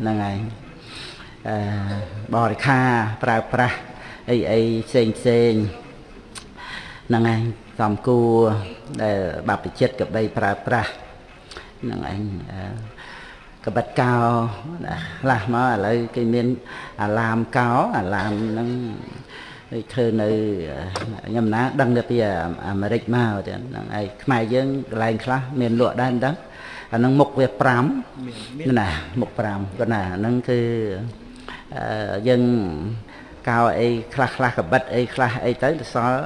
ហ្នឹងហើយអឺបរិខាប្រើប្រាស់អីអីផ្សេងផ្សេងហ្នឹងហើយសំគួរដែលបព្វជិតកបីប្រើប្រាស់ហ្នឹងឯងកបិតកោខ្លះមកឥឡូវគេមានអាឡាមកោអាឡាមហ្នឹងដូចធ្វើនៅខ្ញុំណាដឹងទៅពីអាមេរិកមកទៅហ្នឹងឯងខ្មែរយើងកន្លែងខ្លះមានលក់ដែរមិនដឹង អាហ្នឹងមុខវា5ណាមុខ5គាត់ណាហ្នឹងគឺយើងកោអីខ្លះខ្លះកបិតអីខ្លះអីទៅទៅសល់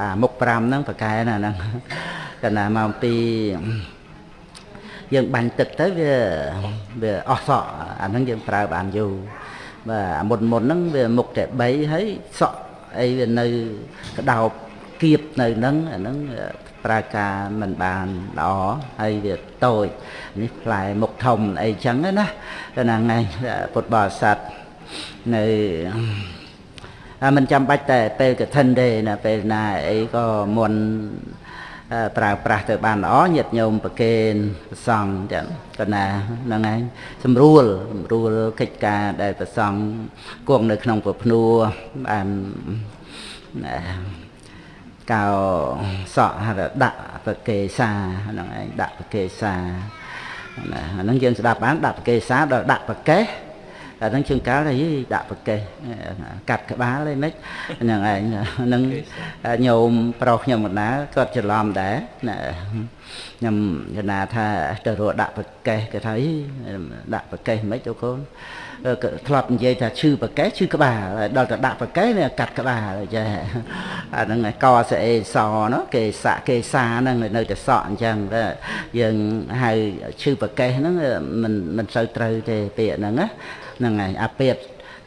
អាមុខ5ហ្នឹងប្រកែណាហ្នឹងកណ្ណាមកពីយើងបាញ់ទឹកទៅវាវាអស់សក់អាហ្នឹងយើងប្រើបានយូរបាទអាមុនមុនហ្នឹងវាមុខតែ3ហើយសក់អីវានៅក្តោប គៀបនៅហ្នឹងអាហ្នឹងប្រើការមិនបានល្អហើយវាតូចនេះផ្លែមុខធំអីចឹងណាហ្នឹងហើយពុទ្ធបរិស័ទនៅមិនចាំបាច់តែពេលកឋិនទេណាពេលណាអីក៏មុនប្រើប្រាស់ទៅបានល្អញាតិញោមប្រគេនប្រសង់ចឹងកណាហ្នឹងឯងស្រួលស្រួលកិច្ចការដែលប្រសង់គង់នៅក្នុងប្រភ្នួបាន កោសក់ហៅដាក់ប្រកេសាហ្នឹងឯងដាក់ប្រកេសាណាហ្នឹងយើងស្ដាប់បានដាក់ប្រកេសាដល់ដាក់ប្រកេសអាហ្នឹងជើងកាលទៅដាក់ប្រកេសកាត់ក្បាលអីមិនហ្នឹងឯងហ្នឹងញោមប្រុសខ្ញុំកណ្ដាលគាត់ច្រឡំដែរណាខ្ញុំកណ្ដាលថាទៅរកដាក់ប្រកេសគេថាដាក់ប្រកេសមិនទៅកូន ធ្លាប់និយាយថាឈឺប្រកេសឈឺក្បាលដល់ទៅដាក់ប្រកេសនេះកាត់ក្បាលចេះអាហ្នឹងកស្អេសណគេសាក់គេសាហ្នឹងនៅតែសក់អញ្ចឹងយើងហៅឈឺប្រកេសហ្នឹងមិនមិនសូវត្រូវទេពាក្យហ្នឹងណាហ្នឹងហើយអាពាត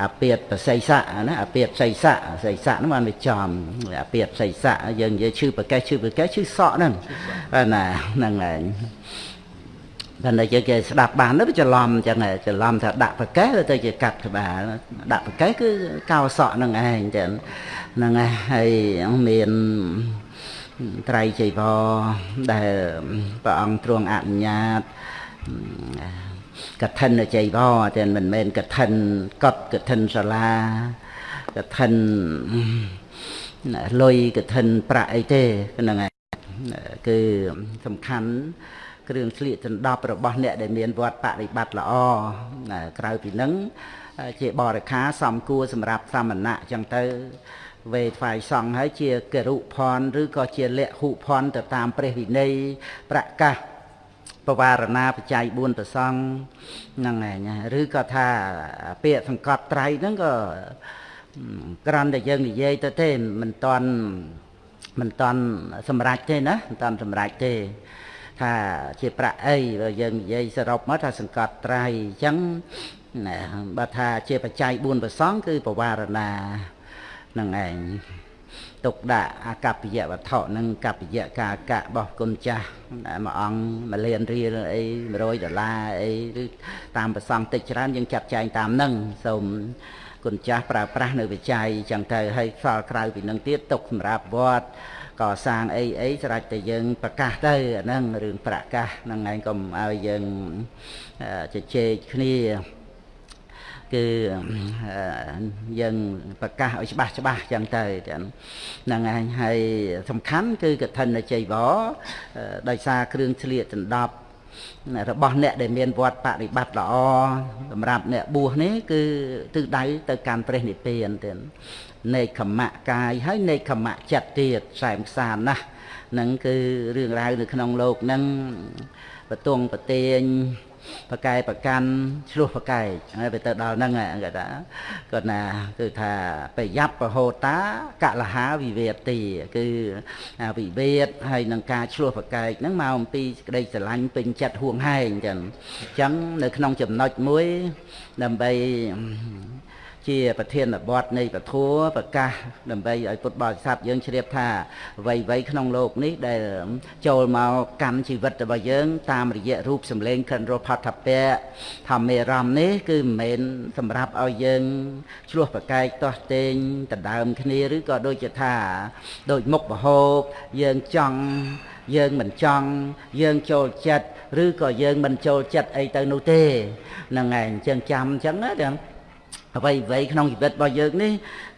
អាពាតប្រស័យស័កណាអាពាតស័យស័កស័យស័កហ្នឹងបានវាចំអាពាតស័យស័កយើងនិយាយឈឺប្រកេះឈឺប្រកេះឈឺសក់ហ្នឹងណាហ្នឹងហើ យតែតែយើងគេស្ដាប់បានទៅច្រឡំអញ្ចឹងច្រឡំថាដាក់ប្រកេះទៅជាកាត់ក្បាលដាក់ប្រកេះគឺកោសក់នឹងឯងចឹងហ្នឹងហើយមានត្រៃចីវរដែលព្រះអង្គទ្រង់អនុញ្ញាតកឋិនចីវរតែមិនមែនកឋិនកត់កឋិនសាលាកឋិនលុយកឋិនប្រាក់អីទេហ្នឹងហើយគឺសំខាន់ គ្រឿងស្លៀកចន្ដប់របស់អ្នកដែលមានវត្តបរិបត្តិល្អក្រៅពីនឹងជាបរិខាសំគួរសម្រាប់សាមណៈអញ្ចឹងទៅវេថ្វាយសង្ឃហើយជាគរុផនឬក៏ជាលក្ខុផនទៅតាមព្រះវិន័យប្រកាសបវារណាបច្ច័យ4ប្រសងហ្នឹងឯងឬក៏ថាពាក្យសង្កត់ត្រៃហ្នឹងក៏ក្រាន់តែយើងនិយាយទៅទេមិនតន់មិនតន់សម្រេចទេណាមិនតន់សម្រេចទេ ថាជាប្រាក់អីបើយើងនិយាយសរុបមកថាសង្កត់ត្រៃអញ្ចឹងបើថាជាបច្ច័យ4ប្រសងគឺបវារណាហ្នឹងឯងទុកដាក់អាកប្បយវត្ថុនិងកប្បយកាកៈរបស់គុណចាស់មួយអង្គមួយលានរៀលអី100ដុល្លារអីឬតាមប្រសងតិចច្រើនយើងចាត់ចែងតាមនឹងសូមគុណចាស់ប្រើប្រាស់នៅវិច័យចឹងទៅហើយខ្សល់ក្រៅពីនឹងទៀតទុកសម្រាប់វត្ត កសាងអីអីស្រេចតែយើងប្រកាសទៅអាហ្នឹងរឿងប្រកាសហ្នឹងឯងកុំឲ្យយើងជជែកគ្នាគឺយើងប្រកាសឲ្យច្បាស់ច្បាស់ចឹងទៅហ្នឹងឯងហើយសំខាន់គឺកឋិនជ័យវរដោយសារគ្រឿងឆ្លៀកដណ្ដប់របស់អ្នកដែលមានវត្តបរិបត្តិល្អសម្រាប់អ្នកបួសនេះគឺទិសដៅទៅកាន់ព្រះនិព្វានទៀត នេខមៈកាយហើយនេខមៈចិត្តទៀតខ្សែមខ្សានណាស់ហ្នឹងគឺរឿងរ៉ាវនៅក្នុងโลกហ្នឹងបទងប្រទៀងប្រកែប្រកាន់ឆ្លោះប្រកែកហើយទៅដល់ហ្នឹងគាត់ថាគាត់ណាគឺថាប្រយ័ត្នប្រហោតាកលហាវិវេទីគឺវិវេតហើយនឹងការឆ្លោះប្រកែកហ្នឹងមកអំពីក្តីស្រឡាញ់ពេញចិត្តហួងហែងចឹងអញ្ចឹងនៅក្នុងចំណុចមួយដើម្បី ជាប្រធានបទនៃពធប្រកាសដើម្បីឲ្យពុទ្ធបរិស័ទយើងជ្រាបថាអ្វីៗក្នុងโลกនេះដែលចូលមកកម្មជីវិតរបស់យើង តាមរយៈរូបសម្លេងខិនរផតពៈធម្មេរមនេះគឺមិនមែនសម្រាប់ឲ្យយើងឆ្លោះប្រកែកទាស់ទែងដណ្ដើមគ្នាឬក៏ដូចជាថាដូចមុខបហូបយើងចង់យើងមិនចង់យើងចូលចិត្តឬក៏យើងមិនចូលចិត្តអីទៅនោះទេហ្នឹងឯងអញ្ចឹងចាំអញ្ចឹងណាទាំង អ្វីអ្វីក្នុងជីវិតរបស់យើងនេះ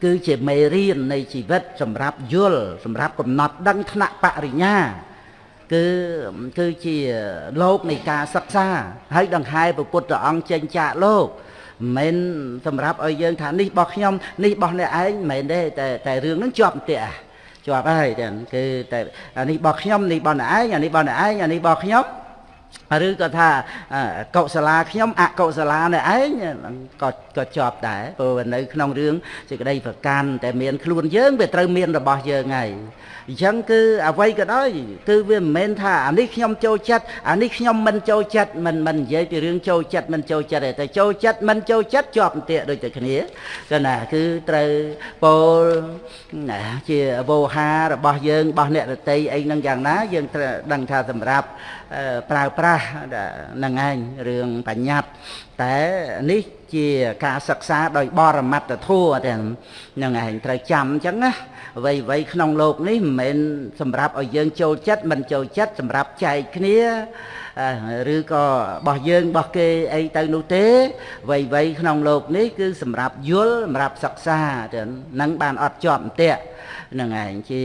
គឺជាមេរៀននៃជីវិត សម្រាប់យល់សម្រាប់កំណត់ដឹងថ្នាក់បរិញ្ញាគឺគឺជាលោកនៃការសិក្សាហើយដង្ហែព្រះពុទ្ធអង្គចេញចាកលោកមិនមែនសម្រាប់ឲ្យយើងថានេះរបស់ខ្ញុំនេះរបស់អ្នកឯងមិនមែនទេតែតែរឿងហ្នឹងជាប់ផ្ទះជាប់ហើយចឹងគឺតែអានេះរបស់ខ្ញុំនេះរបស់អ្នកឯងអានេះរបស់អ្នកឯងអានេះរបស់ខ្ញុំ ឬក៏ថាកុសលាខ្ញុំអកុសលានេះឯងក៏ក៏ជាប់ដែរព្រោះនៅក្នុងរឿងសេចក្តីប្រកាន់តែមានខ្លួនយើងវាត្រូវមានរបស់យើងហើយអញ្ចឹងគឺអ្វីក៏ដោយគឺវាមិនមែនថាអានេះខ្ញុំចូលចិត្តអានេះខ្ញុំមិនចូលចិត្តមិនមិននិយាយពីរឿងចូលចិត្តមិនចូលចិត្តទេតែចូលចិត្តមិនចូលចិត្តជាប់អន្ទាក់ដូចតែគ្នាគឺណាគឺត្រូវពោលជាវោហារបស់យើងរបស់អ្នករតីអីហ្នឹងយ៉ាងណាយើងត្រូវដឹងថាសម្រាប់ប្រើប្រាស់នឹងឯងរឿងបញ្ញត្តិតែនេះជាការសិក្សាដោយបរមត្តធัวទាំងនឹងឯងត្រូវចាំអញ្ចឹងណាអ្វីអ្វីក្នុងโลกនេះមិនមែនសម្រាប់ឲ្យយើងចូលចិត្តមិនចូលចិត្តសម្រាប់ចែកគ្នា ឬក៏របស់យើងរបស់គេអីទៅនោះទេអ្វីអ្វីក្នុងโลกនេះគឺសម្រាប់យល់សម្រាប់សិក្សាទៅនឹងបានអត់ជាប់អន្ទាក់នឹងឯងជា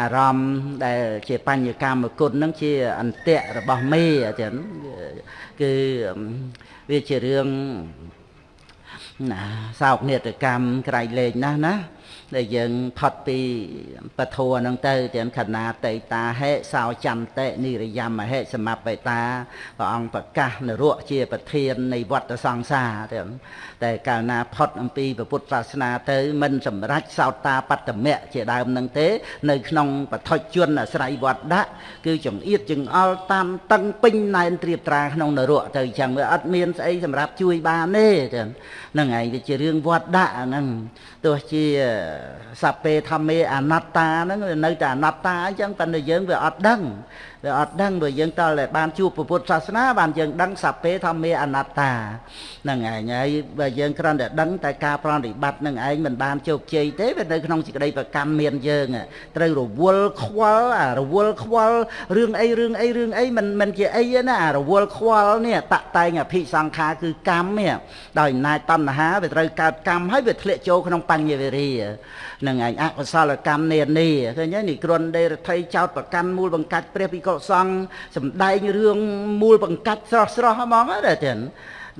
អារម្មណ៍ដែលជាបញ្ញកម្មគុណនឹងជាអន្ទាក់របស់មេចឹងគឺវាជារឿងណាសោកនេតកម្មក្រៃលែងណាស់ណា ដែលយើងផុតពីពធัวហ្នឹងទៅទាំងខណាតេតាហេសោចន្តិនិរិយមហេសមបេតាព្រះអង្គប្រកាសនរៈជាប្រធាននៃវត្តសង្សារទាំងតែកាលណាផុតអំពីពុទ្ធសាសនាទៅមិនសម្រេចសោតាបត្តមៈជាដើមនឹងទេ នៅក្នុងបឋិជនអាស្រ័យវត្តដាក់គឺចង្អៀតចង្អល់តាមតឹងពេញណែនត្រៀបត្រាក្នុងនរៈទៅអញ្ចឹងវាអត់មានស្អីសម្រាប់ជួយបានទេហ្នឹងឯងវាជារឿងវត្តដាក់ហ្នឹងទោះជាសពេធម្មេអនត្តាហ្នឹងនៅតែអនត្តាអញ្ចឹងប៉ុន្តែយើងវាអត់ដឹងវាអត់ដឹងព្រោះយើងតើបានជួបពុទ្ធសាសនាបានយើងដឹងសពេធម្មេអនត្តាហ្នឹងឯងហើយបើយើងគ្រាន់តែដឹងតែការប្រតិបត្តិនឹងឯងមិនបានជោគជ័យទេវានៅក្នុងសេចក្តីប្រកម្មមានយើងត្រូវរវល់ខ្វល់អារវល់ខ្វល់រឿងអីរឿងអីរឿងអីមិនមិនជាអីណាអារវល់ខ្វល់នេះតតែងអភិសង្ខារគឺកម្មនេះដោយអំណាចតណ្ហាវាត្រូវកើតកម្មហើយវាធ្លាក់ចូលក្នុងបញ្ញវេរីនឹងឯងអកុសលកម្មនានាឃើញទេនេះគ្រុនដេរដ្ឋីចោតប្រកាន់មូលបង្កាច់ព្រះភិក្ខុសង្ឃសំដែងរឿងមូលបង្កាច់ស្រស់ស្រស់ហ្មងទេទៀត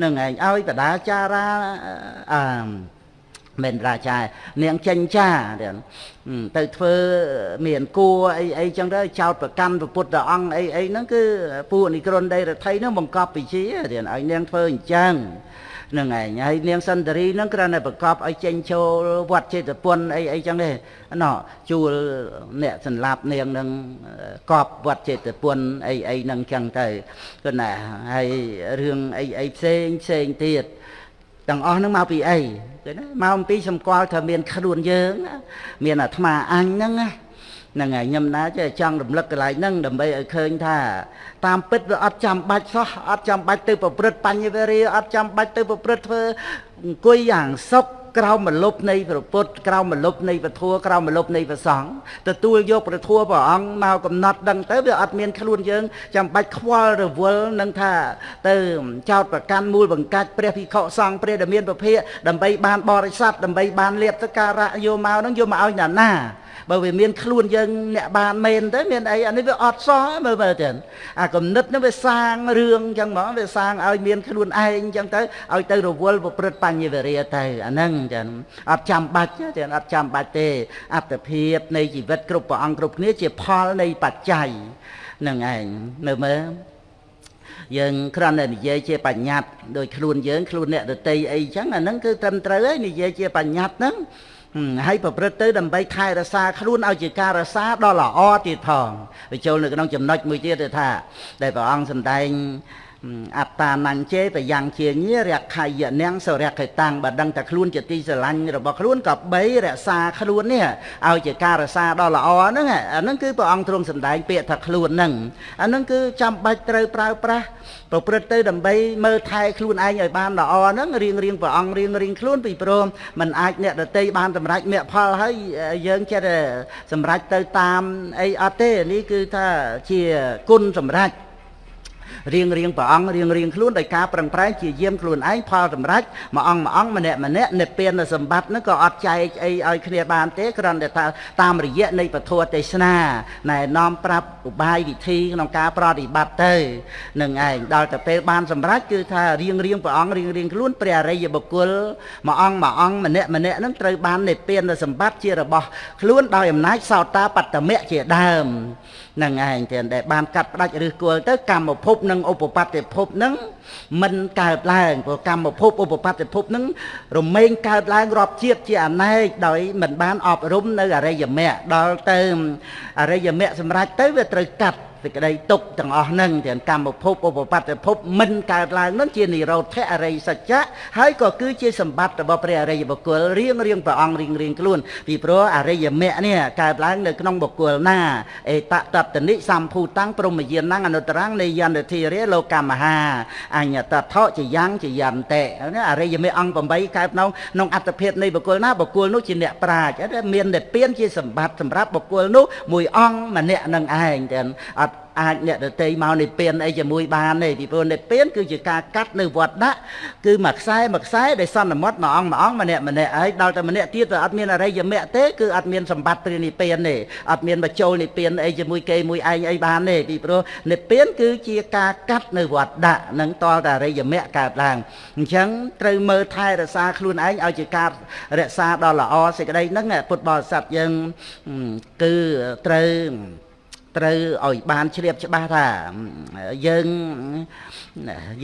នឹងឯងឲ្យបដាចារាអឺមិនរាជានាងចេញចាទៅធ្វើមានគួរអីអីចឹងទៅចោតប្រកាន់ពុទ្ធអង្គអីអីហ្នឹងគឺពួកនិក្រនដីរដ្ឋីហ្នឹងបង្កប់វិជាទៀតឲ្យនាងធ្វើអញ្ចឹង នឹងឯងហើយនាងសន្តារីហ្នឹងគ្រាន់តែប្រកបឲ្យចេញចូលវត្តចេតពុនអីអីចឹងទេណោះជួលអ្នកសម្លាប់នាងនឹងកប់វត្តចេតពុនអីអីហ្នឹងចឹងទៅគឺណាហើយរឿងអីអីផ្សេងផ្សេងទៀតទាំងអស់ហ្នឹងមកពីអីគឺណាមកអំពីសម្គាល់ថាមានខ្លួនយើង មានអាត្មាអញហ្នឹងណា ហ្នឹងហើយខ្ញុំណាចេះចង់រំលឹកកន្លែងហ្នឹងដើម្បីឲ្យឃើញថា តាមពិតវាអត់ចាំបាច់សោះអត់ចាំបាច់ទៅប្រព្រឹត្តបញ្ញវេរីអត់ចាំបាច់ទៅប្រព្រឹត្តធ្វើអង្គុយយ៉ាងសុខក្រោមមលុបនៃព្រះពុទ្ធក្រោមមលុបនៃពធัวក្រោមមលុបនៃព្រះសង្ឃទទួលយកព្រះធัวព្រះអង្គមកកំណត់ដឹងទៅវាអត់មានខ្លួនយើងចាំបាច់ខ្វល់រវល់នឹងថា ទៅចោតប្រកាន់មូលបង្កាច់ព្រះភិក្ខុសង្ឃព្រះដែលមានពភៈដើម្បីបានបរិស័ទដើម្បីបានលៀបសការៈយកមកនឹងយកមកឲ្យណាណា បើវាមានខ្លួនយើងអ្នកបានមែនទៅមានអីអានេះវាអត់សោះមើលមើលទៅអាគំនិតនេះវាសាងរឿងអញ្ចឹងហ្មងវាសាងឲ្យមានខ្លួនឯងអញ្ចឹងទៅឲ្យទៅរវល់ប្រព្រឹត្តបញ្ញវរិយទៅអាហ្នឹងចឹងអត់ចាំបាច់ទេអត់ចាំបាច់ទេអត្តភាពនៃជីវិតគ្រប់ព្រះអង្គគ្រប់គ្នាជាផលនៃបច្ច័យនឹងឯងមើលមើលយើងគ្រាន់តែនិយាយជាបញ្ញត្តិដោយខ្លួនយើងខ្លួនអ្នកដតីអីចឹងអាហ្នឹងគឺត្រឹមត្រូវហើយនិយាយជាបញ្ញត្តិហ្នឹង ហើយប្រព្រឹត្តទៅដើម្បីថែរក្សាខ្លួនឲ្យជាការរក្សាដ៏ល្អទៀតផងវាចូលនៅក្នុងចំណុចមួយទៀតថា ដែលព្រះអង្គសម្ដែង អត្តានញ្ជេបយ៉ាងជាញារខយនាងសរៈកេតាំងបើដឹងតែខ្លួនជាទីស្រឡាញ់របស់ខ្លួនក៏បីរក្សាខ្លួននេះឲ្យជាការរក្សាដ៏ល្អហ្នឹងអាហ្នឹងគឺព្រះអង្គទ្រង់សម្ដែងពាក្យថាខ្លួនហ្នឹងអាហ្នឹងគឺចាំបាច់ត្រូវប្រើប្រាស់ប្រព្រឹត្តទៅដើម្បីមើលថែខ្លួនឯងឲ្យបានល្អហ្នឹងរៀងរៀងព្រះអង្គរៀងរៀងខ្លួនពីព្រមมันអាចអ្នកដតីបានសម្រេចមគ្គផលហើយយើងចិត្តសម្រេចទៅតាមអីអត់ទេនេះគឺថាជាគុណសម្រេច រៀងរៀងព្រះអង្គរៀងរៀងខ្លួនដោយការប្រឹងប្រែងជាយាមខ្លួនឯងផលសម្រេចមួយអង្គមួយអង្គម្នាក់ម្នាក់និព្វានសម្បត្តិហ្នឹងក៏អត់ចែកអីឲ្យគ្នាបានទេគ្រាន់តែថាតាមរយៈនៃពធទេសនាណែនាំប្រាប់ឧបាយវិធីក្នុងការប្រតិបត្តិទៅនឹងឯងដល់ទៅពេលបានសម្រេចគឺថារៀងរៀងព្រះអង្គរៀងរៀងខ្លួនព្រះអរិយបុគ្គលមួយអង្គមួយអង្គម្នាក់ម្នាក់ហ្នឹងត្រូវបាននិព្វានសម្បត្តិជារបស់ខ្លួនដោយអំណាចសោតាបត្តមៈជាដើម នឹងឯងទាំងដែលបានកាត់ផ្ដាច់ឬគល់ទៅកម្មភពនិងឧបបត្តិភពនឹងមិនកើតឡើងព្រោះកម្មភពឧបបត្តិភពនឹងរមែងកើតឡើងរាប់ជាតិជាអនេកដោយមិនបានអប់រំនៅអរិយមគ្គដល់ទៅអរិយមគ្គសម្រាប់ទៅវាត្រូវកាត់ សេចក្តីទុកទាំងអស់ហ្នឹងទាំងកម្មភពឧបបត្តិភពមិនកើតឡើងហ្នឹងជានិរោធអរិយសច្ចៈហើយក៏គឺជាសម្បត្តិរបស់ព្រះអរិយបុគ្គលរៀងរៀងព្រះអង្គរៀងរៀងខ្លួនពីព្រោះអរិយមគ្គនេះកើតឡើងនៅក្នុងបុគ្គលណាអេតតតនិសម្ភូតាំងព្រមយានណាអនុត្តរាំងនៃយន្តធិរិលោកមហាអញ្ញតថជាយ៉ាងជាយន្តិអរិយមគ្គអង្គ8កើតក្នុងក្នុងអត្តភាពនៃបុគ្គលណាបុគ្គលនោះជាអ្នកប្រាជ្ញមាននិព្វានជាសម្បត្តិសម្រាប់បុគ្គលនោះមួយអង្គម្នាក់នឹងឯងទាំងអត់ អាចអ្នកដតីមកនិព្វានអីជាមួយបានទេពីព្រោះនិព្វានគឺជាការកាត់នៅវត្តដាក់គឺមួយខ្សែមួយខ្សែដែលសន្មត់មួយអង្គមួយអង្គម្នាក់ម្នាក់ហើយដល់តែម្នាក់ទៀតទៅអត់មានអរិយមគ្គទេគឺអត់មានសម្បត្តិព្រះនិព្វានទេអត់មានបញ្ចូលនិព្វានអីជាមួយគេមួយឯងអីបានទេពីព្រោះនិព្វានគឺជាការកាត់នៅវត្តដាក់នឹងតលតែអរិយមគ្គកើតឡើងអញ្ចឹងត្រូវមើលថែរក្សាខ្លួនឯងឲ្យជាការរក្សាដ៏ល្អសេចក្តីហ្នឹងពុទ្ធបរិស័ទយើងគឺត្រូវ ត្រូវឲ្យបានជ្រាបច្បាស់ថាយើង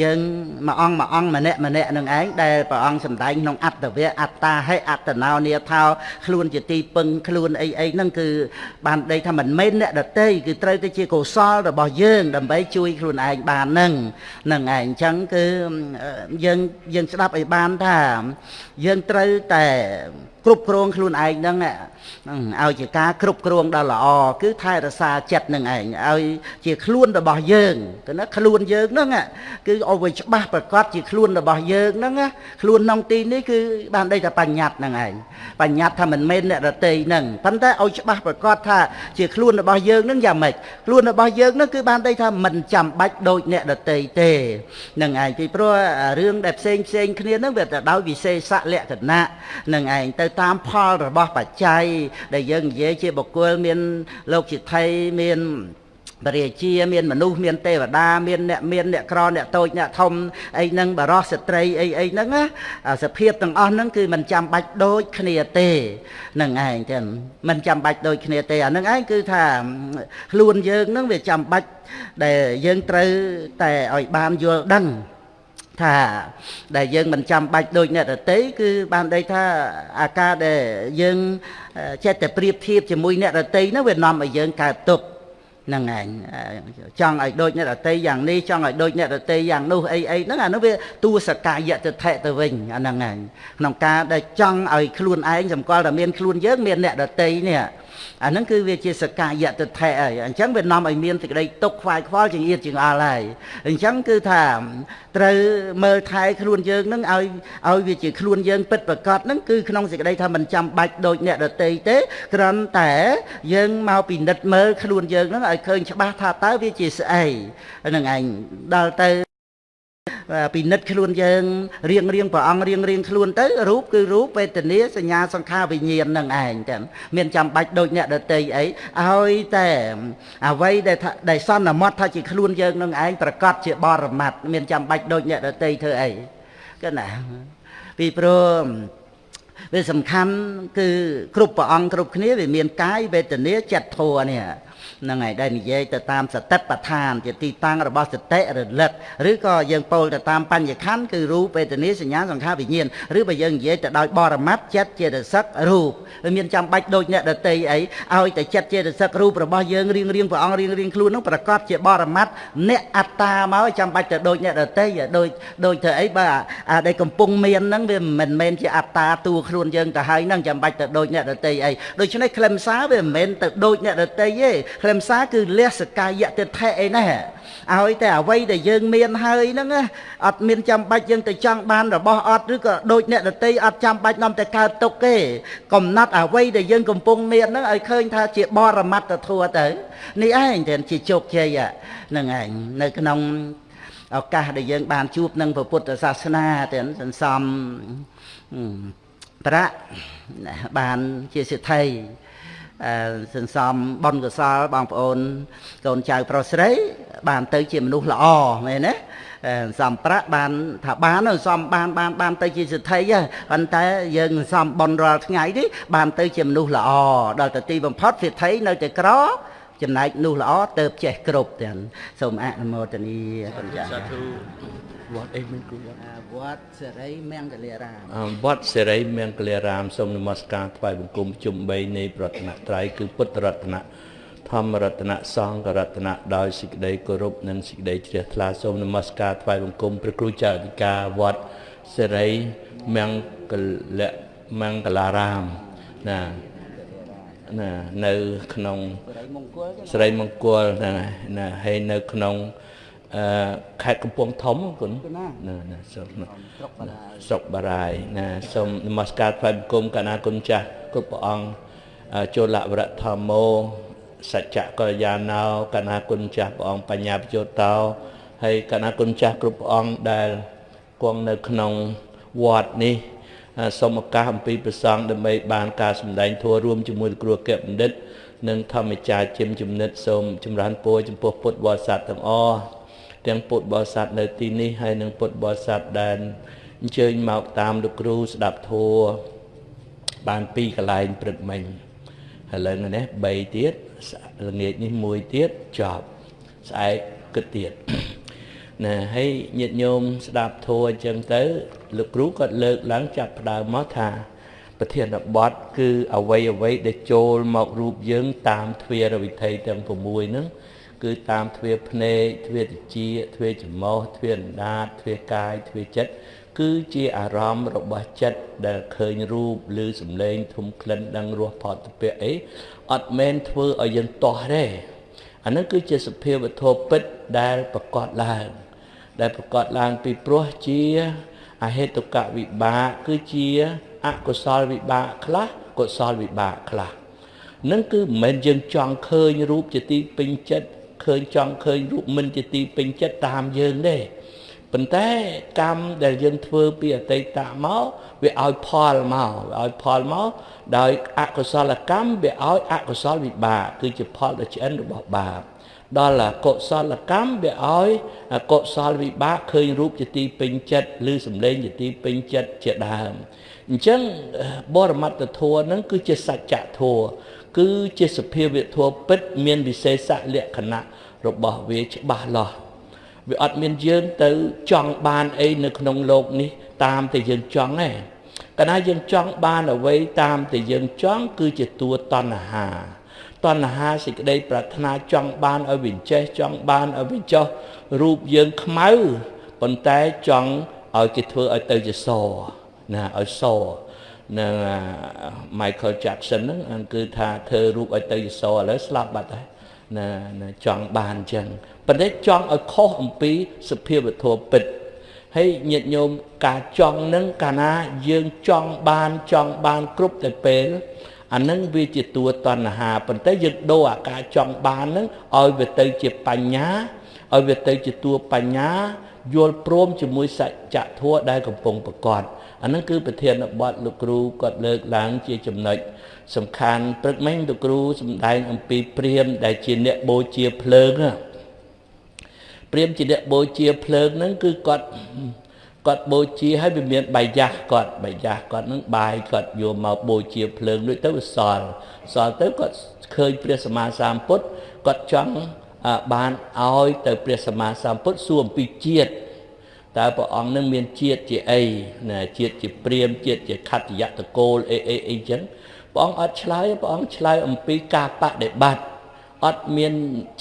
យើងមួយអង្គមួយអង្គម្នាក់ម្នាក់នឹងឯងដែលព្រះអង្គសម្ដែងក្នុងអត្តវៈអត្តាហេអត្តណោនាថោខ្លួនជាទីពឹងខ្លួនអីអីហ្នឹងគឺបានដីថាមិនមែនអ្នកដតីគឺត្រូវតែជាកុសលរបស់យើង ដើម្បីជួយខ្លួនឯងបានហ្នឹងហ្នឹងឯងអញ្ចឹងគឺយើងយើងស្ដាប់ឲ្យបានថាយើងត្រូវតែគ្រប់គ្រងខ្លួនឯងហ្នឹងឲ្យជាការគ្រប់គ្រងដ៏ល្អគឺថែរក្សាចិត្តនឹងឯងឲ្យជាខ្លួនរបស់យើងគឺណាខ្លួនយើងហ្នឹងគឺឲ្យវាច្បាស់ប្រកបជាខ្លួនរបស់យើងហ្នឹងខ្លួនក្នុងទីនេះគឺបានដីថាបញ្ញត្តិហ្នឹងឯងបញ្ញត្តិថាមិនមែនអ្នករតីហ្នឹងប៉ុន្តែឲ្យច្បាស់ប្រកបថាជាខ្លួនរបស់យើងហ្នឹងយ៉ាងម៉េចខ្លួនរបស់យើងហ្នឹងគឺបានដីថាមិនចាំបាច់ដូចអ្នករតីទេហ្នឹងឯងពីព្រោះរឿងដែលផ្សេងផ្សេងគ្នាហ្នឹងវាទៅដោយវិសេសលក្ខណៈហ្នឹងឯងទៅតាមផលរបស់បច្ច័យដែលយើងនិយាយជាបុគ្គលមានលោកជាថៃមាន បរិជាមានមនុស្សមានទេវតាមានអ្នកមានអ្នកក្រអ្នកតូចអ្នកធំអីហ្នឹងបរោះស្ត្រីអីអីហ្នឹងណាសភាពទាំងអស់ហ្នឹងគឺមិនចាំបាច់ដូចគ្នាទេនឹងឯងចឹងមិនចាំបាច់ដូចគ្នាទេអាហ្នឹងឯងគឺថាខ្លួនយើងហ្នឹងវាចាំបាច់ដែលយើងត្រូវតែឲ្យបានយល់ដឹងថាដែលយើងមិនចាំបាច់ដូចអ្នកដតីគឺបានដីថាអាការដែលយើងចេះតែប្រៀបធៀបជាមួយអ្នកដតីនោះវានាំឲ្យយើងកើតទុក្ខ ហ្នឹងឯងចង់ឲ្យដូចអ្នកដតីយ៉ាងនេះចង់ឲ្យដូចអ្នកដតីយ៉ាងនោះអីអីហ្នឹងអានោះវាតួសកាយតិថិទៅវិញអាហ្នឹងឯងក្នុងការដែលចង់ឲ្យខ្លួនឯងសម្គាល់តែមានខ្លួនយើងមានអ្នកដតីនេះ អាហ្នឹងគឺវាជាសកាយតិថិហើយអញ្ចឹងវានាំឲ្យមានសេចក្តីទុកខ្វាយខ្វល់ជាងអៀតជាងអល់ហើយអញ្ចឹងគឺថាត្រូវមើលថែខ្លួនយើងនឹងឲ្យឲ្យវាជាខ្លួនយើងពិតប្រកបនឹងគឺក្នុងសេចក្តីថាមិនចាំបាច់ដូចអ្នកដតីទេគ្រាន់តែយើងមកពិនិត្យមើលខ្លួនយើងនឹងឲ្យឃើញច្បាស់ថាតើវាជាស្អីហ្នឹងឯងដល់ទៅ ពិនិត្យខ្លួនយើងរៀងរៀងព្រះអង្គរៀងរៀងខ្លួនទៅរូបគឺរូបវេទនាសញ្ញាសង្ខារវិញ្ញាណនឹងឯងចឹងមានចាំបាច់ដូចអ្នកដតីអីឲ្យតែអ្វីដែលដែលសន្មត់ថាជាខ្លួនយើងនឹងឯងប្រកាសជាបរមត្តមានចាំបាច់ដូចអ្នកដតីធ្វើអីគឺណាពីព្រោះវាសំខាន់គឺគ្រប់ព្រះអង្គគ្រប់គ្នាវាមានកាយវេទនាចិត្តធัวនេះ ហ្នឹងហើយដែលនិយាយទៅតាមសតិប្បដ្ឋាន ជាទីតាំងរបស់សតិរលឹកឬក៏យើងពោលទៅតាមបញ្ញខណ្ឌគឺរូបវេទនាសញ្ញាសង្ខារវិញ្ញាណឬបើយើងនិយាយទៅដោយបរមត្តចិត្តចេតសិករូបវាមានចាំបាច់ដូចអ្នកដតីអីឲ្យតែចិត្តចេតសិករូបរបស់យើងរៀងរៀងព្រះអង្គរៀងរៀងខ្លួនហ្នឹងប្រកបជាបរមត្តអ្នកអត្តាមកចាំបាច់ទៅដូចអ្នកដតីដូចដូចទៅអីបើអាដែលកំពុងមានហ្នឹងវាមិនមែនជាអត្តាតួខ្លួនយើងទៅហើយហ្នឹងចាំបាច់ទៅដូចអ្នកដតីអីដូច្នេះខ្លឹមសារវាមិនមែនទៅដូចអ្នកដតីទេខ្លឹមសារគឺលះសកាយតិថិអីណាឲ្យតែអ្វីដែលយើងមានហើយហ្នឹងអត់មានចាំបាច់យើងទៅចង់បានរបស់អត់ឬក៏ដូចអ្នកដតីអត់ចាំបាច់នាំតែកើតទុកទេកំណត់អ្វីដែលយើងកំពុងមានហ្នឹងឲ្យឃើញថាជាបរមត្តធัวទៅនេះឯងទាំងជាជោគជ័យហ្នឹងឯងនៅក្នុងឱកាសដែលយើងបានជួបនឹងពុទ្ធសាសនាទាំងសន្សំប្រាក់បានជាសិទ្ធិ សន្សំបុណ្យកុសលបងប្អូនកូនចៅប្រុសស្រី បានទៅជាមនុស្សល្អមែនទេសំប្រាក់បានថាបានសំបានបានបានទៅជាសិទ្ធិប៉ុន្តែយើងសំបនរាល់ថ្ងៃនេះបានទៅជាមនុស្សល្អដល់ទៅទីបំផុតសិទ្ធិនៅតែក្រចំណែកនោះល្អទៅចេះគ្រប់ទាំងសូមអនុមោទនីគុណចាស់សាធុ វត្តអីមានគ្រូវត្តវត្តសេរីមង្គលារាមវត្តសេរីមង្គលារាមសូមនមស្ការថ្វាយបង្គំជុំ3នៃប្រតនត្រ័យគឺពុទ្ធរតនៈធម្មរតនៈសង្ឃរតនៈដោយសេចក្តីគោរពនិងសេចក្តីជ្រះថ្លាសូមនមស្ការថ្វាយបង្គំព្រះគ្រូចៅអធិការវត្តសេរីមង្គលមង្គលារាមណាណានៅក្នុងស្រីមង្គលហ្នឹងណាហើយនៅក្នុង អឺខេត្តកំពង់ធំគុណណាណាស្រុកស្រុកបារាយណាសូមនមស្ការថ្វាយបង្គំកណាគុណចាស់គ្រប់ព្រះអង្គចូលវរៈធម្មោសច្ចកល្យាណោកណាគុណចាស់ព្រះអង្គបញ្ញាបញ្ចោតោហើយកណាគុណចាស់គ្រប់ព្រះអង្គដែលគង់នៅក្នុងវត្តនេះសូមឱកាសអំពីប្រសងដើម្បីបានការសម្ដែងធម៌រួមជាមួយលោកគ្រូអគ្គបណ្ឌិត និងធម្មចារជំចំណិតសូមចម្រើនពរចំពោះពុទ្ធបរិស័ទទាំងអស់ ទាំងពុទ្ធបរិស័ទនៅទីនេះហើយនិងពុទ្ធបរិស័ទដែលអញ្ជើញមកតាមលោកគ្រូស្ដាប់ធម៌បានពីកន្លែងព្រឹកមិញឥឡូវនេះ3ទៀតល្ងាចនេះ1ទៀតចប់ស្អែកគិតទៀតណាហើយញាតិញោមស្ដាប់ធម៌អញ្ចឹងទៅលោកគ្រូគាត់លើកឡើងចាប់ផ្ដើមមកថាប្រធានបទគឺអវ័យអវ័យដែលចូលមករូបយើងតាមទ្វារវិធ័យទាំង6ហ្នឹង គឺតាមទ្វារភ្នែកទ្វារតិចទ្វារច្រមុះទ្វារអណ្ដាតទ្វារកាយទ្វារចិត្តគឺជាអារម្មណ៍របស់ចិត្តដែលឃើញរូបឬសម្លេងធំក្លិនដឹងរសផតពៈអីអត់មែនធ្វើឲ្យយើងតោះទេអានោះគឺជាសភាវធម៌ពិតដែលប្រកបឡើង ដែលប្រកបឡើងពីព្រោះជាអហេតុកវិបាកគឺជាអកុសលវិបាកខ្លះកុសលវិបាកខ្លះនឹងគឺមិនមែនយើងចង់ឃើញរូបជាទីពេញចិត្ត ឃើញចង់ឃើញរូបមិនជាទីពេញចិត្តតាមយើងទេប៉ុន្តែកម្មដែលយើងធ្វើពីអតីតមកវាឲ្យផលមកវាឲ្យផលមកដោយអកុសលកម្មវាឲ្យអកុសលវិបាកគឺជាផលដ៏ឆ្អិនរបស់បាបដល់កុសលកម្មវាឲ្យកុសលវិបាកឃើញរូបជាទីពេញចិត្តឬសម្លេងជាទីពេញចិត្តជាដើមអញ្ចឹងបរមត្តធម៌ហ្នឹងគឺជាសច្ចធម៌គឺជាសភាវធម៌ពិតមានវិសេសលក្ខណៈ របស់វាច្បាស់លាស់វាអត់មានយើងទៅចង់បានអីនៅក្នុងโลกនេះតាមតែយើងចង់ទេកាលណាយើងចង់បានអ្វីតាមតែយើងចង់គឺជាតួតណ្ហាតណ្ហាសេចក្តីប្រាថ្នាចង់បានឲ្យវាចេះចង់បានឲ្យវាចោះរូបយើងខ្មៅប៉ុន្តែចង់ឲ្យគេធ្វើឲ្យទៅជាសណាឲ្យសនឹង Michael Jackson ហ្នឹងគឺថាធ្វើរូបឲ្យទៅជាសឥឡូវស្លាប់បាត់ហើយ ណាចង់បានអញ្ចឹងប៉ុន្តែចង់ឲ្យខុសអំពីសភាវធម៌ពិតហើយញាតិញោមការចង់នឹងកាលណាយើងចង់បានចង់បានគ្រប់តែពេលអានឹងវាជាតួតណ្ហាប៉ុន្តែយើងដូរអាការចង់បាននឹងឲ្យវាទៅជាបញ្ញាឲ្យវាទៅជាតួបញ្ញាយល់ព្រមជាមួយសច្ចធម៌ដែលកំពុងប្រកបអានឹងគឺប្រធានបទលោកគ្រូគាត់លើកឡើងជាចំណុច សំខាន់ព្រឹកមិញលោកគ្រូសម្ដែងអំពីព្រាមដែលជាអ្នកបូជាភ្លើងព្រាមជាអ្នកបូជាភ្លើងហ្នឹងគឺគាត់គាត់បូជាហើយវាមានបាយយ៉ាស់គាត់បាយយ៉ាស់គាត់នឹងបាយគាត់យកមកបូជាភ្លើងដូចទៅវាសល់សល់ទៅគាត់ឃើញព្រះសម្មាសម្ពុទ្ធគាត់ចង់បានឲ្យទៅព្រះសម្មាសម្ពុទ្ធសួរអំពីជាតិតើព្រះអង្គនឹងមានជាតិជាអីណាជាតិជាព្រាមជាតិជាខត្តយតកូលអីអីអីចឹង ព្រះអង្គអត់ឆ្លើយព្រះអង្គឆ្លើយអំពីការបដិបត្តិអត់មាន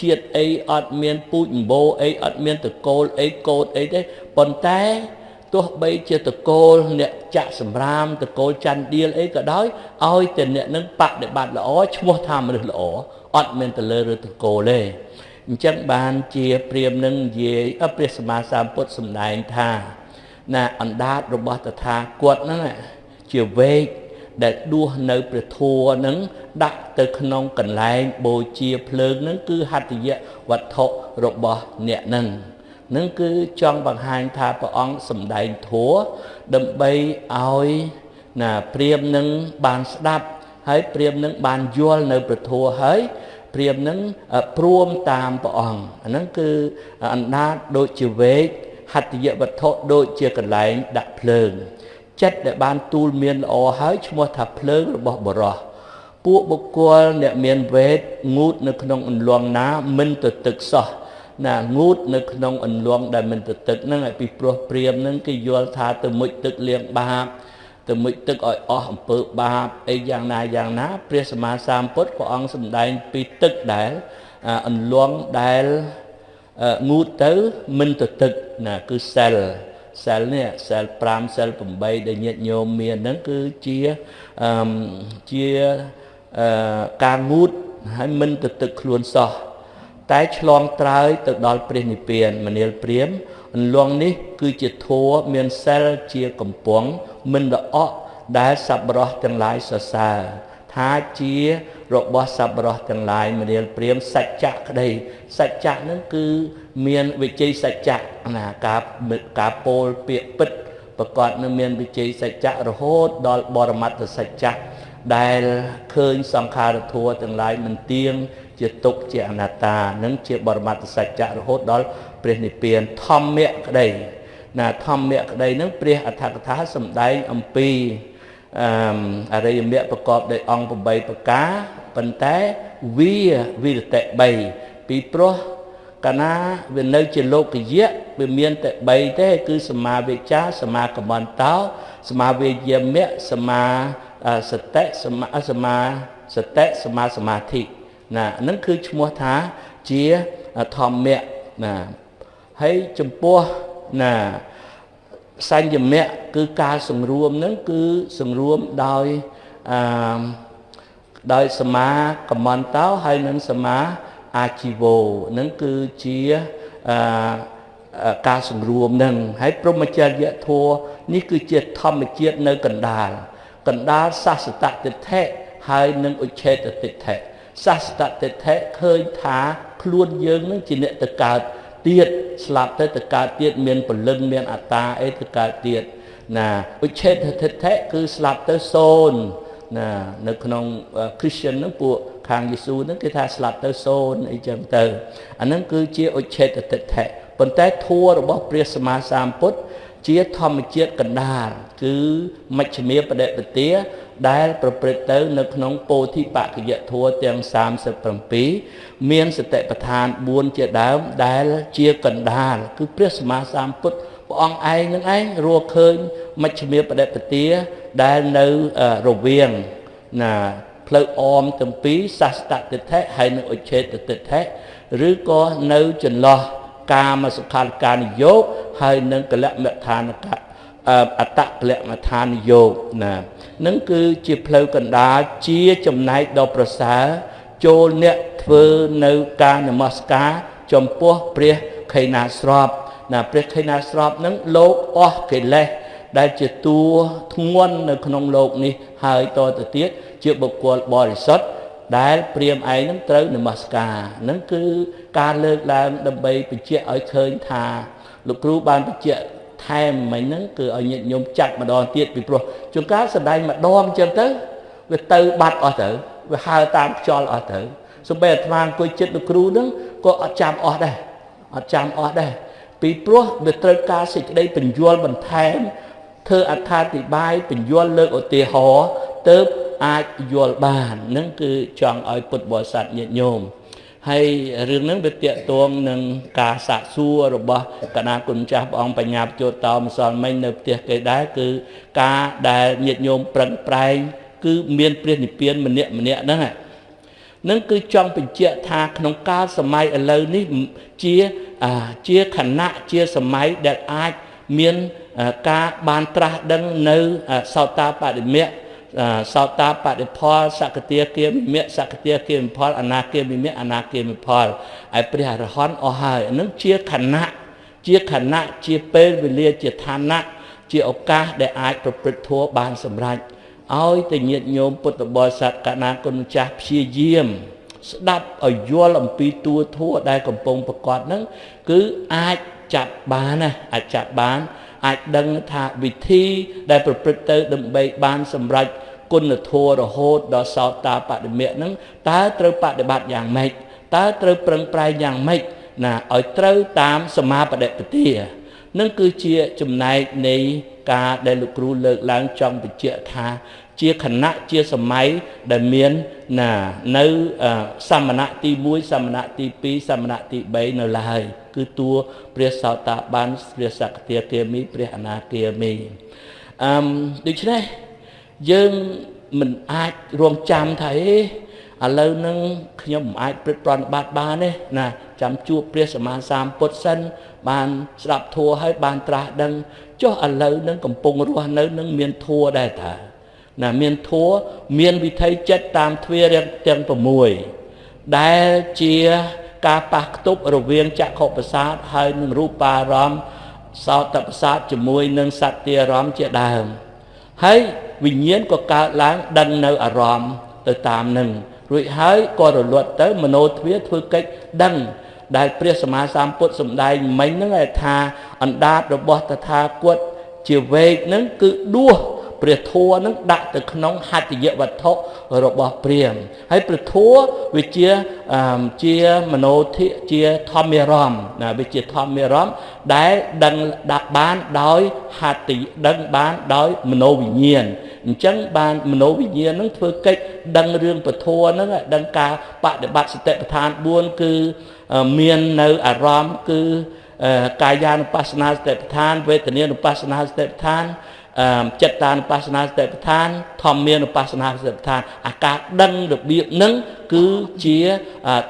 ជាតិអីអត់មានពូជអម្បូរអីអត់មានតកូលអីកូដអីទេប៉ុន្តែទោះបីជាតកូលអ្នកចាក់សម្រាមតកូលច័ន្ទដៀលអីក៏ដោយឲ្យតែអ្នកនឹងបដិបត្តិល្អឈ្មោះថាមនុស្សល្អអត់មានទៅលើឬតកូលទេអញ្ចឹងបានជាព្រាមនឹងនិយាយព្រះសម្មាសម្ពុទ្ធសម្ដែងថា ណាអណ្ដាតរបស់តថាគតហ្នឹងជាវេក ដែលដួសនៅព្រះធัวនឹងដាក់ទៅក្នុងកន្លែងបូជាភ្លើងនឹងគឺហត្ថយៈវត្ថុរបស់អ្នកនឹងនឹងគឺចង់បង្ហាញថាព្រះអង្គសម្ដែងធัวដើម្បីឲ្យណាព្រាមនឹងបានស្ដាប់ហើយព្រាមនឹងបានយល់នៅព្រះធัวហើយព្រាមនឹងព្រមតាមព្រះអង្គអាហ្នឹងគឺអណ្ដាតដូចជាវេកហត្ថយវត្ថុដូចជាកន្លែងដាក់ភ្លើង ចិត្តដែលបានទូលមានល្អហើយឈ្មោះថាភ្លើងរបស់បរោះពួកបុគ្គលអ្នកមានវេទងូតនៅក្នុងអន្លង់ណាមិនទៅទឹកសោះណាងូតនៅក្នុងអន្លង់ដែលមិនទៅទឹកហ្នឹងឲ្យពីព្រោះព្រាមហ្នឹងគេយល់ថាទៅមុជទឹកលៀងបាបទៅមុជទឹកឲ្យអស់អំពើបាបអីយ៉ាងណាយ៉ាងណា ព្រះសម្មាសម្ពុទ្ធព្រះអង្គសម្ដែងពីទឹកដែលអន្លង់ដែលងូតទៅមិនទៅទឹកណាគឺសិល សិលនេះសិល5សិល8ដែលញាតិញោមមានហ្នឹងគឺជាអឺជាអឺការងូតហើយមិនទៅទឹកខ្លួនសោះតែឆ្លងត្រើយទៅដល់ព្រះនិព្វានមនាលព្រាមអន្លងនេះ គឺជាធัวមានសិលជាកំពងមិនល្អក់ដែលសប្បុរសទាំងឡាយសរសើរថាជា របស់សប្បុរសទាំងឡាយមនាលព្រាមសច្ចៈក្តីសច្ចៈនឹងគឺមានវិជ័យសច្ចៈណាការការពោលពាក្យពិតប្រកបនឹងមានវិជ័យសច្ចៈរហូតដល់បរមត្តសច្ចៈដែលឃើញសង្ខារធัวទាំងឡាយមិនទៀងជាទុកជាអនត្តានឹងជាបរមត្តសច្ចៈរហូតដល់ព្រះនិព្វានធម្មៈក្តីណាធម្មៈក្តីនឹងព្រះអដ្ឋកថាសម្ដែងអំពីអអរិយមគ្គប្រកបដោយអង្គ8ប្រការ ប៉ុន្តែវាវិរតិ3ពីព្រោះកាលណាវានៅជាលោកយៈវាមានតែ3ទេគឺសមាវិជ្ជាសមាកមន្តោសមាវិយមៈសមាសតិសមាសមាសតិសមាសមាធិណាហ្នឹងគឺឈ្មោះថាជាធម្មៈណាហើយចំពោះណាសញ្ញមៈគឺការសង្រួមហ្នឹងគឺសង្រួមដោយអឺ ដោយសមាកមន្តោហើយនឹងសមាអាជីវោនឹងគឺជាអឺការសង្រួមនឹងហើយព្រមចរិយធម៌នេះគឺជាធម្មជាតិនៅកណ្ដាលកណ្ដាលសាសតតិដ្ឋិហើយនឹងឧច្ឆេតតិដ្ឋិសាសតតិដ្ឋិឃើញថាខ្លួនយើងនឹងជាអ្នកទៅកើតទៀតស្លាប់ទៅទៅកើតទៀតមានពលឹងមានអត្តាអីទៅកើតទៀតណាឧច្ឆេតតិដ្ឋិគឺស្លាប់ទៅសូន្យ ណានៅក្នុង Christian ហ្នឹងពួកខាងយេស៊ូហ្នឹងគេថាស្លាប់ទៅសូន្យអីចឹងទៅអាហ្នឹងគឺជាឧច្ឆេតតិដ្ឋិប៉ុន្តែធัวរបស់ព្រះសម្មាសម្ពុទ្ធជាធម្មជាតិកណ្ដាលគឺមជ្ឈិមាបដិបទាដែលប្រព្រឹត្តទៅ នៅក្នុងពោធិបក្ខយធัวទាំង37មានសតិប្បដ្ឋាន4ជាដើមដែលជាកណ្ដាលគឺព្រះសម្មាសម្ពុទ្ធ ព្រះអង្គឯងនឹងឯងរកឃើញមជ្ឈិមាបដិបទាដែលនៅរវាងណាផ្លូវអមទាំងពីរសាស្តតិដ្ឋិហើយនិងឧច្ឆេតតិដ្ឋិឬក៏នៅចន្លោះកាមសុខាលកានិយោគហើយនឹងកលមឋានកៈអតកលមឋានយោគណានឹងគឺជាផ្លូវកណ្ដាលជាចំណែកដ៏ប្រសើរចូលអ្នកធ្វើនៅការនមស្ការ ចំពោះព្រះខេណាស្រប ណាព្រះខេណាស្របនឹងលោកអស់កិលេសដែលជាតួធ្ងន់នៅក្នុងលោកនេះហើយតទៅទៀតជាបុគ្គលបរិសុទ្ធដែលព្រាមឯងនឹងត្រូវនមស្ការនឹងគឺការលើកឡើងដើម្បីបញ្ជាក់ឲ្យឃើញថាលោកគ្រូបានបញ្ជាក់ថែមមិញហ្នឹងគឺឲ្យញាតិញោមចាត់ម្ដងទៀតពីព្រោះជួនកាលសម្ដែងម្ដងអញ្ចឹងទៅវាទៅបាត់អស់ទៅវាហើរតាមខ្យល់អស់ទៅសំបីអាត្មាអង្គុយចិត្តលោកគ្រូហ្នឹងក៏អត់ចាំអស់ដែរអត់ចាំអស់ដែរ ពីព្រោះវាត្រូវការសេចក្តីបញ្យល់បន្ថែមធ្វើអត្ថាធិប្បាយបញ្យល់លើកឧទាហរណ៍ទៅអាចយល់បាននឹងគឺចង់ឲ្យពុទ្ធបរិស័ទញាតិញោមហើយរឿងហ្នឹងវាតកតងនឹងការសាកសួររបស់កណាគុណចាស់ព្រះអង្គបញ្ញាបញ្ចោតោម្សិលមិញនៅផ្ទះគេដែរគឺការដែលញាតិញោមប្រឹងប្រែងគឺមានព្រះនិព្វានម្នាក់ម្នាក់ហ្នឹង នឹងគឺចង់បញ្ជាក់ថាក្នុងកាលសម័យឥឡូវនេះជាជាខណៈជាសម័យដែលអាចមានការបានត្រាស់ដឹងនៅសោតាបតិមៈសោតាបតិផលសកតាគាមិមៈសកតាគាមិផលអនាគាមិមៈអនាគាមិផលហើយព្រះអរហន្តអស់ហើយនឹងជាខណៈជាខណៈជាពេលវេលាជាឋានៈជាឱកាសដែលអាចប្រព្រឹត្តធម៌បានសម្រេច ឲ្យតែញាតិញោមពុទ្ធបរិស័ទកណាគុណម្ចាស់ព្យាយាម ស្ដាប់ឲ្យយល់អំពីតួធัวដែលកំពុងប្រកាសហ្នឹងគឺអាចចាប់បានណាអាចចាប់បាន អាចដឹងថាវិធីដែលប្រព្រឹត្តទៅដើម្បីបានសម្រេចគុណធម៌រហូតដល់សោតាបតិមៈហ្នឹងតើត្រូវបដិបត្តិយ៉ាងម៉េចតើត្រូវប្រឹងប្រែងយ៉ាងម៉េចណាឲ្យត្រូវតាមសមាបដិបទានឹងគឺជាចំណែកនៃការដែលលោកគ្រូលើកឡើងចង់បញ្ជាក់ថា ជាខណៈជាសម័យដែលមានណានៅសមណៈទី1សមណៈទី2សមណៈទី3នៅឡើយគឺតួព្រះសោតាបានព្រះសក្តិគាមីព្រះអនាគាមីអឺដូច្នេះយើងមិនអាចរងចាំថាអេឥឡូវហ្នឹងខ្ញុំមិនអាចព្រឹត្តប្រតិបត្តិបានទេណាចាំជួបព្រះសម្មាសម្ពុទ្ធសិនបានស្ដាប់ធัวហើយបានត្រាស់ដឹងចុះឥឡូវហ្នឹងកំពុងរស់នៅនឹងមានធัวដែរតា ណាមានធัวមានវិថីចិត្តតាមទ្វារទាំង6ដែលជាការប៉ះខ្ទប់រវាងចក្ខុប្រសាទហើយនឹងរូបារម្មណ៍សោតប្រសាទជាមួយនឹងសត្យារម្មណ៍ជាដើមហើយវិញ្ញាណក៏កើតឡើងដឹងនៅអារម្មណ៍ទៅតាមនឹងរួចហើយក៏រលត់ទៅមโนទ្វាធ្វើកិច្ចដឹងដែលព្រះសម្មាសម្ពុទ្ធសម្ដែងមិញហ្នឹងថាអណ្ដាតរបស់តថាគតជាវេកហ្នឹងគឺដួស ព្រះធัวនឹងដាក់ទៅក្នុងហត្ថយវត្ថុរបស់ព្រាហ្មណ៍ហើយព្រះធัวវាជាជាមโนធិជាធម្មរមណាវាជាធម្មរមដែលដឹងដាក់បានដោយហត្ថដឹងបានដោយមโนវិញ្ញាណអញ្ចឹងបានមโนវិញ្ញាណនឹងធ្វើកិច្ចដឹងរឿងពធัวហ្នឹងដឹងការបដិបត្តិសតិប្បដ្ឋាន4គឺមាននៅអារម្មណ៍គឺកាយានុបស្សនាសតិប្បដ្ឋានវេទនានុបស្សនាសតិប្បដ្ឋាន ចិត្តតានុបស្សនាសតិប្បដ្ឋានធម្មានុបស្សនាសតិប្បដ្ឋានអាការដឹងរបៀបហ្នឹងគឺជា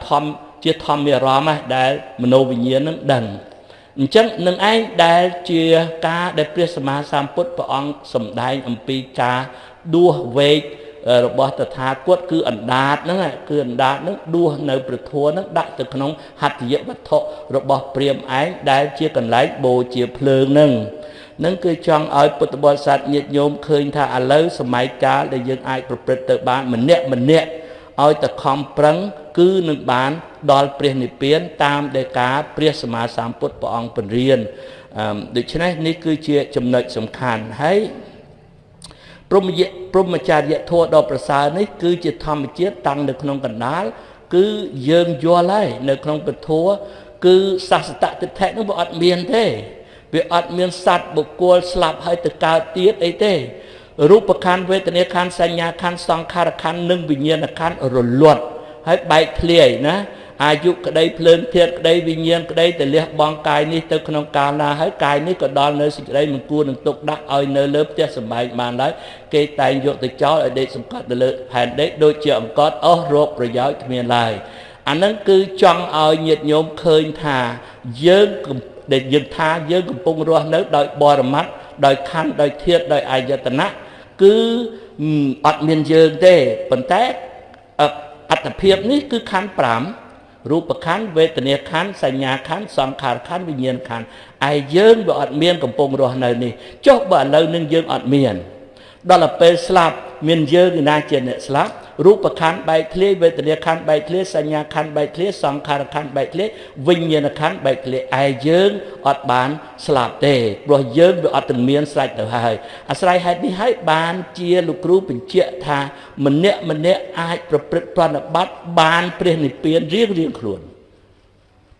ធម្មជាធម្មអារម្មណ៍ដែលមโนវិញ្ញាណនឹងដឹងអញ្ចឹងនឹងឯងដែលជាការដែលព្រះសម្មាសម្ពុទ្ធព្រះអង្គសម្ដែងអំពីការដួសវេករបស់តថាគតគឺអណ្ដាតហ្នឹងគឺអណ្ដាតហ្នឹងដួសនៅព្រះធម៌ហ្នឹងដាក់ទៅក្នុងហត្ថយវត្ថុរបស់ព្រាហ្មណ៍ឯងដែលជាកន្លែងបូជាភ្លើងហ្នឹង នឹងគឺចង់ឲ្យពុទ្ធបរិស័ទញាតិញោមឃើញថាឥឡូវសម័យកាលដែលយើងអាចប្រព្រឹត្តទៅបានម្នាក់ម្នាក់ឲ្យតែខំប្រឹងគឺនឹងបានដល់ព្រះនិព្វានតាមដែលការព្រះសម្មាសម្ពុទ្ធព្រះអង្គពន្រៀនដូច្នេះនេះគឺជាចំណុចសំខាន់ហើយព្រមយៈព្រមចារ្យធម៌ដ៏ប្រសើរនេះគឺជាធម្មជាតិតាំងនៅក្នុងកណ្ដាលគឺយើងយល់ហើយនៅក្នុងពធគឺសាសតតិដ្ឋិនោះវាអត់មានទេ វាអត់មានសត្វបុគ្គលស្លាប់ហើយទៅកើតទៀតអីទេរូបខណ្ឌវេទនាខណ្ឌសញ្ញាខណ្ឌសង្ខារខណ្ឌនិងវិញ្ញាណខណ្ឌរលត់ហើយបែកធ្លាយណាអាយុក្តីភ្លើងធាតក្តីវិញ្ញាណក្តីទៅលះបង់កាយនេះទៅក្នុងកាលណាហើយកាយនេះក៏ដល់នៅសេចក្តីមិនគួរនឹងទុកដាក់ឲ្យនៅលើផ្ទះសម្បែងបានឡើយគេតែងយកទៅចោលឲ្យដេកសង្កត់ទៅលើផែនដេកដូចជាអង្កត់អស់រោគប្រយោជន៍គ្មានឡើយអានឹងគឺចង់ឲ្យញាតិញោមឃើញថាយើង ដែលយើងថាយើងកំពុងរស់នៅដោយបរមត្តដោយខណ្ឌដោយធាតដោយអាយតនៈគឺអត់មានយើងទេប៉ុន្តែអត្តភាពនេះគឺខណ្ឌ5រូបខណ្ឌវេទនាខណ្ឌសញ្ញាខណ្ឌសង្ខារខណ្ឌវិញ្ញាណខណ្ឌឯយើងវាអត់មានកំពុងរស់នៅនេះចុះបើឥឡូវនឹងយើងអត់មាន ដល់ពេលស្លាប់មានយើងឯណាជាអ្នកស្លាប់ រូបខណ្ឌបែកធ្លាយវេទនាខណ្ឌបែកធ្លាយសញ្ញាខណ្ឌបែកធ្លាយសង្ខារខណ្ឌបែកធ្លាយវិញ្ញាណខណ្ឌបែកធ្លាយឯយើងអត់បានស្លាប់ទេព្រោះយើងវាអត់ទាំងមានស្រេចទៅហើយអាស្រ័យហេតុនេះហើយបានជាលោកគ្រូបញ្ជាក់ថាម្នាក់ម្នាក់អាចប្រព្រឹត្តប្រណិប័តបានព្រះនិព្វានរៀងរៀងខ្លួន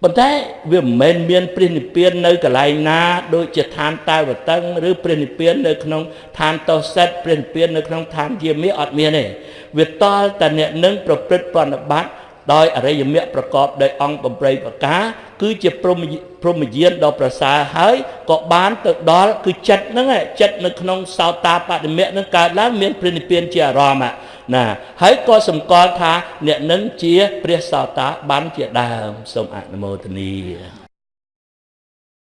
ប៉ុន្តែវាមិនមែនមានព្រះនិព្វាននៅកន្លែងណាដូចជាឋានតាវតឹងឬព្រះនិព្វាននៅក្នុងឋានតោសិតព្រះនិព្វាននៅក្នុងឋានយាមិអត់មានទេវាតល់តែអ្នកនឹងប្រព្រឹត្តប្រណិប័ត ដោយអរិយមគ្គប្រកបដោយអង្គ8ប្រការ គឺជាព្រមព្រមយានដ៏ប្រសើរហើយក៏បានទៅដល់គឺចិត្តហ្នឹងចិត្តនៅក្នុងសោតាបដិមៈហ្នឹងកើតឡើងមានព្រះនិព្វានជាអារម្មណ៍ណាហើយក៏សម្គាល់ថាអ្នកនឹងជាព្រះសោតាបានជាដើមសូមអនុមោទនា